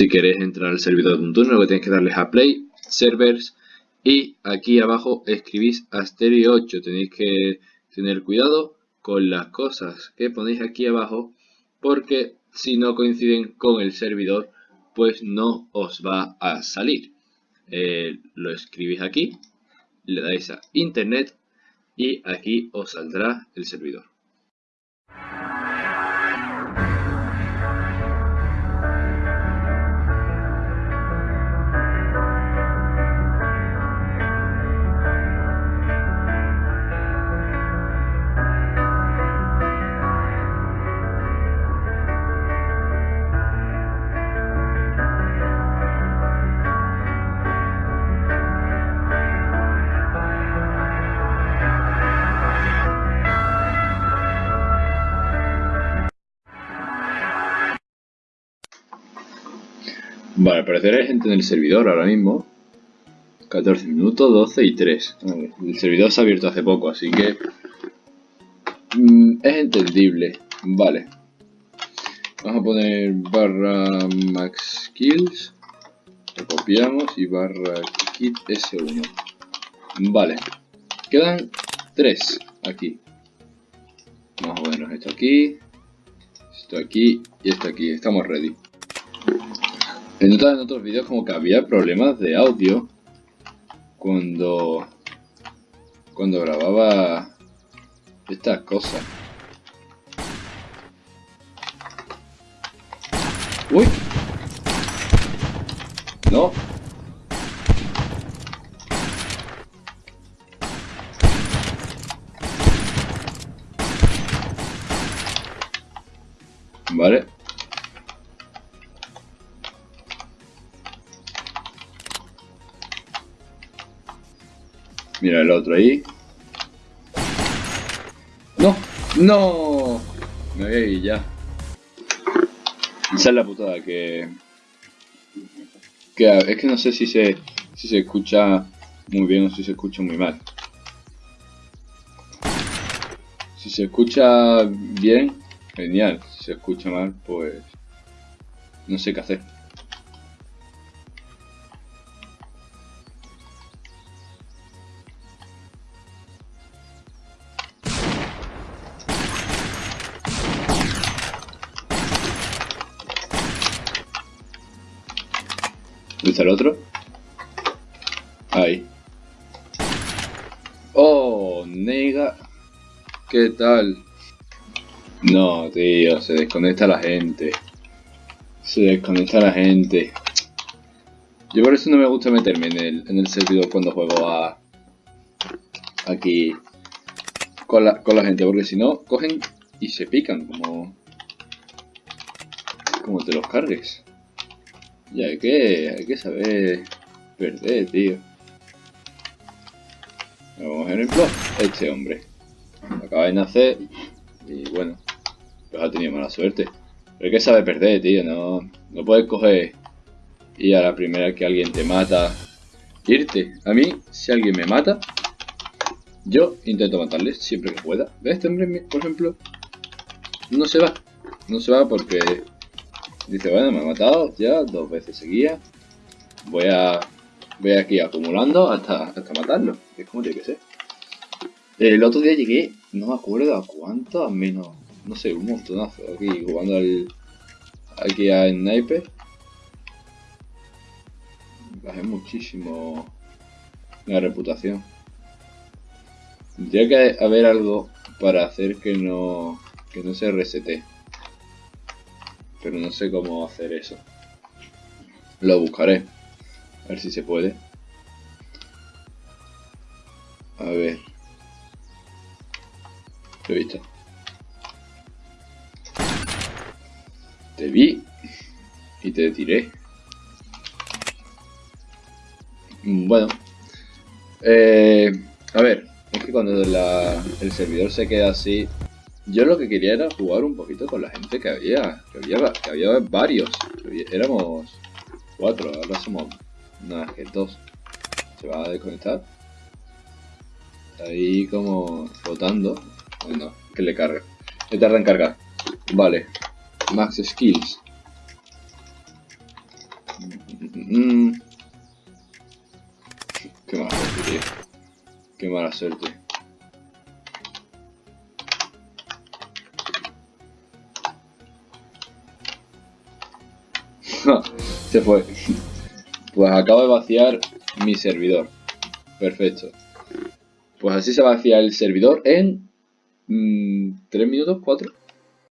Si queréis entrar al servidor de un turno, lo que tenéis que darle es a Play, Servers y aquí abajo escribís Asterio 8. Tenéis que tener cuidado con las cosas que ponéis aquí abajo porque si no coinciden con el servidor pues no os va a salir. Eh, lo escribís aquí, le dais a Internet y aquí os saldrá el servidor. Vale, parecer hay gente en el servidor ahora mismo. 14 minutos, 12 y 3. El servidor se ha abierto hace poco, así que... Mm, es entendible. Vale. Vamos a poner barra max kills. Lo copiamos y barra kit s1. Vale. Quedan 3 aquí. Vamos a ponernos esto aquí. Esto aquí y esto aquí. Estamos ready. He notado en otros vídeos como que había problemas de audio cuando cuando grababa estas cosas. ¡Uy! No. Vale. Mira el otro ahí. ¡No! ¡No! Me voy a ir ya. Esa es la putada que... que... Es que no sé si se, si se escucha muy bien o si se escucha muy mal. Si se escucha bien, genial. Si se escucha mal, pues... No sé qué hacer. ¿Dónde el otro? Ahí. Oh, nega. ¿Qué tal? No, tío, se desconecta la gente. Se desconecta la gente. Yo por eso no me gusta meterme en el, en el servidor cuando juego a... Aquí... Con la, con la gente, porque si no, cogen y se pican, como... Como te los cargues. Y hay que, hay que saber perder, tío. Vamos a ejemplo, este hombre. Acaba de nacer y bueno, pues ha tenido mala suerte. Pero hay que saber perder, tío. No, no puedes coger y a la primera que alguien te mata, irte. A mí, si alguien me mata, yo intento matarle siempre que pueda. ¿Ves? Este hombre, por ejemplo, no se va. No se va porque Dice, bueno, me ha matado ya dos veces seguidas. Voy a... Voy aquí acumulando hasta, hasta matarlo. Es como tiene que ser. El otro día llegué, no me acuerdo a cuánto, a menos, no sé, un montonazo aquí jugando al... Aquí a Sniper. Bajé muchísimo la reputación. Tendría que haber algo para hacer que no, que no se resete. Pero no sé cómo hacer eso. Lo buscaré. A ver si se puede. A ver. Lo he visto. Te vi. Y te tiré. Bueno. Eh, a ver. Es que cuando el servidor se queda así, yo lo que quería era jugar un poquito con la gente que había. Que había, que había varios. éramos cuatro, ahora somos nada que dos. Se va a desconectar. Ahí como flotando. Bueno, que le carga. Le tarda en cargar. Vale. Max skills. Mm. Qué mala suerte, tío. Qué mala suerte. Se fue. Pues acabo de vaciar mi servidor. Perfecto. Pues así se vacía el servidor en... ¿3 mm, minutos? ¿4?